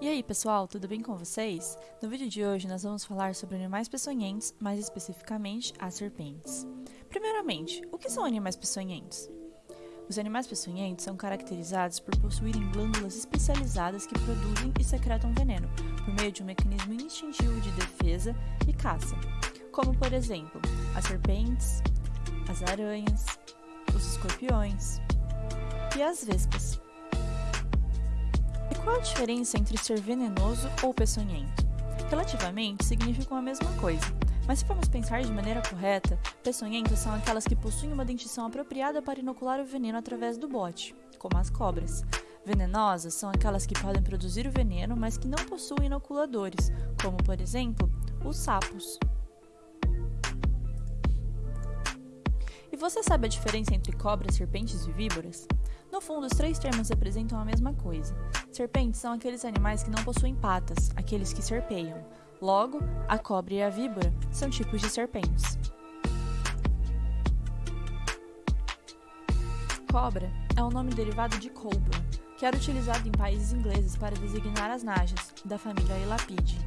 E aí pessoal, tudo bem com vocês? No vídeo de hoje nós vamos falar sobre animais peçonhentos, mais especificamente as serpentes. Primeiramente, o que são animais peçonhentos? Os animais peçonhentos são caracterizados por possuírem glândulas especializadas que produzem e secretam veneno, por meio de um mecanismo instintivo de defesa e caça, como por exemplo, as serpentes, as aranhas, os escorpiões e as vespas. Qual a diferença entre ser venenoso ou peçonhento? Relativamente, significam a mesma coisa, mas se formos pensar de maneira correta, peçonhentas são aquelas que possuem uma dentição apropriada para inocular o veneno através do bote, como as cobras. Venenosas são aquelas que podem produzir o veneno, mas que não possuem inoculadores, como por exemplo, os sapos. E você sabe a diferença entre cobras, serpentes e víboras? No fundo, os três termos representam a mesma coisa. Serpentes são aqueles animais que não possuem patas, aqueles que serpeiam. Logo, a cobra e a víbora são tipos de serpentes. Cobra é um nome derivado de cobra, que era utilizado em países ingleses para designar as najas, da família Elapidae.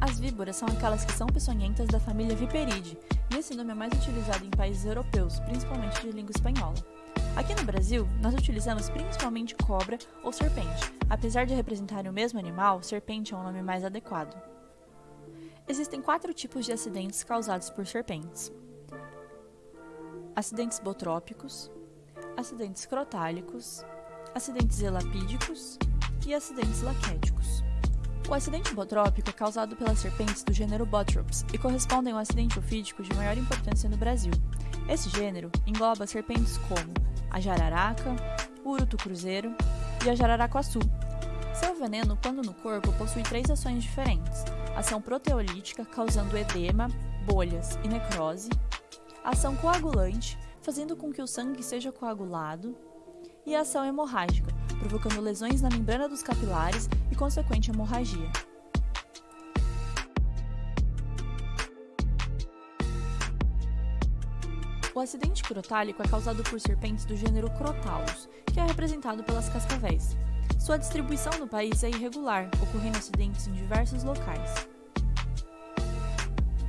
As víboras são aquelas que são peçonhentas da família Viperidae, e esse nome é mais utilizado em países europeus, principalmente de língua espanhola. Aqui no Brasil, nós utilizamos principalmente cobra ou serpente. Apesar de representarem o mesmo animal, serpente é um nome mais adequado. Existem quatro tipos de acidentes causados por serpentes: acidentes botrópicos, acidentes crotálicos, acidentes elapídicos e acidentes laquéticos. O acidente botrópico é causado pelas serpentes do gênero Botrops e corresponde a um acidente ofídico de maior importância no Brasil. Esse gênero engloba serpentes como a jararaca, o urutu cruzeiro e a jararacuaçu. Seu veneno, quando no corpo, possui três ações diferentes: ação proteolítica, causando edema, bolhas e necrose, ação coagulante, fazendo com que o sangue seja coagulado, e ação hemorrágica, provocando lesões na membrana dos capilares e consequente hemorragia. O acidente crotálico é causado por serpentes do gênero Crotalus, que é representado pelas cascavéis. Sua distribuição no país é irregular, ocorrendo acidentes em diversos locais.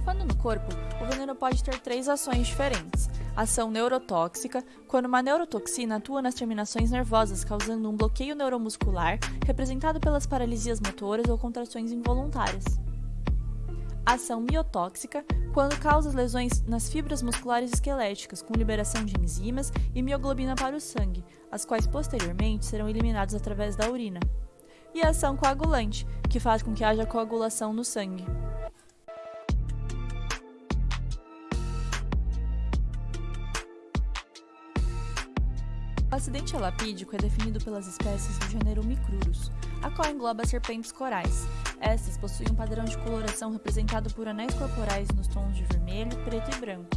Quando no corpo, o veneno pode ter três ações diferentes. Ação neurotóxica, quando uma neurotoxina atua nas terminações nervosas, causando um bloqueio neuromuscular, representado pelas paralisias motoras ou contrações involuntárias ação miotóxica, quando causa lesões nas fibras musculares esqueléticas, com liberação de enzimas e mioglobina para o sangue, as quais posteriormente serão eliminadas através da urina. E a ação coagulante, que faz com que haja coagulação no sangue. O acidente alapídico é definido pelas espécies do gênero Micrurus, a qual engloba serpentes corais, essas possuem um padrão de coloração representado por anéis corporais nos tons de vermelho, preto e branco.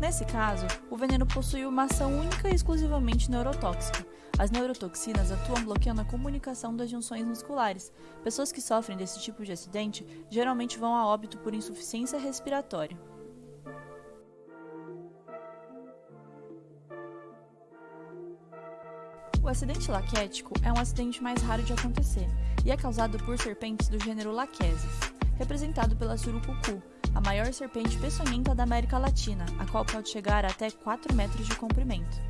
Nesse caso, o veneno possui uma ação única e exclusivamente neurotóxica. As neurotoxinas atuam bloqueando a comunicação das junções musculares. Pessoas que sofrem desse tipo de acidente geralmente vão a óbito por insuficiência respiratória. O acidente laquético é um acidente mais raro de acontecer e é causado por serpentes do gênero Lachesis, representado pela surucucu, a maior serpente peçonhenta da América Latina, a qual pode chegar até 4 metros de comprimento.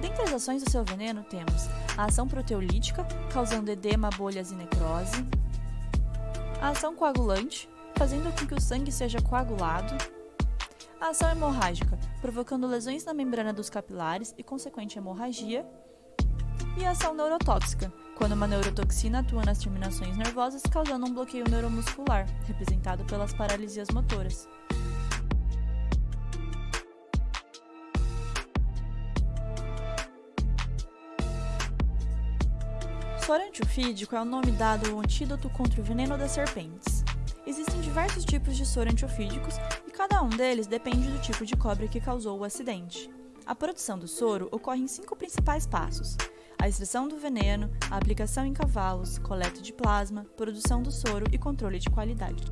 Dentre as ações do seu veneno temos a ação proteolítica, causando edema, bolhas e necrose, a ação coagulante, fazendo com que o sangue seja coagulado, a ação hemorrágica, provocando lesões na membrana dos capilares e consequente hemorragia, e ação neurotóxica, quando uma neurotoxina atua nas terminações nervosas, causando um bloqueio neuromuscular, representado pelas paralisias motoras. Soro antiofídico é o nome dado ao antídoto contra o veneno das serpentes. Existem diversos tipos de soro antiofídicos e cada um deles depende do tipo de cobra que causou o acidente. A produção do soro ocorre em cinco principais passos: a extração do veneno, a aplicação em cavalos, coleta de plasma, produção do soro e controle de qualidade.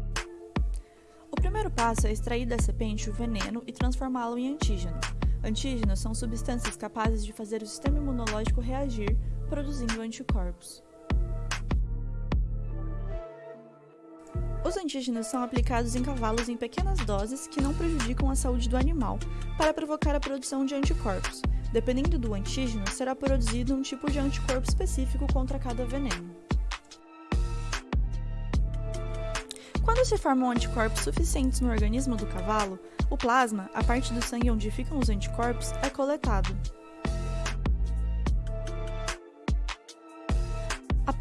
O primeiro passo é extrair da serpente o veneno e transformá-lo em antígenos. Antígenos são substâncias capazes de fazer o sistema imunológico reagir produzindo anticorpos. Os antígenos são aplicados em cavalos em pequenas doses que não prejudicam a saúde do animal, para provocar a produção de anticorpos. Dependendo do antígeno, será produzido um tipo de anticorpo específico contra cada veneno. Quando se formam anticorpos suficientes no organismo do cavalo, o plasma, a parte do sangue onde ficam os anticorpos, é coletado.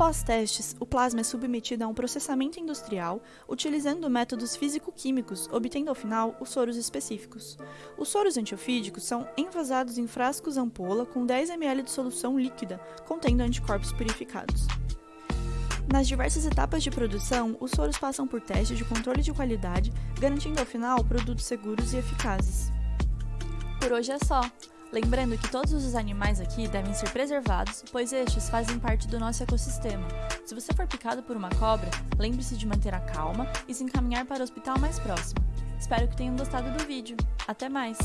Após testes, o plasma é submetido a um processamento industrial, utilizando métodos físico-químicos, obtendo ao final os soros específicos. Os soros antiofídicos são envasados em frascos ampola com 10 ml de solução líquida, contendo anticorpos purificados. Nas diversas etapas de produção, os soros passam por testes de controle de qualidade, garantindo ao final produtos seguros e eficazes. Por hoje é só! Lembrando que todos os animais aqui devem ser preservados, pois estes fazem parte do nosso ecossistema. Se você for picado por uma cobra, lembre-se de manter a calma e se encaminhar para o hospital mais próximo. Espero que tenham gostado do vídeo. Até mais!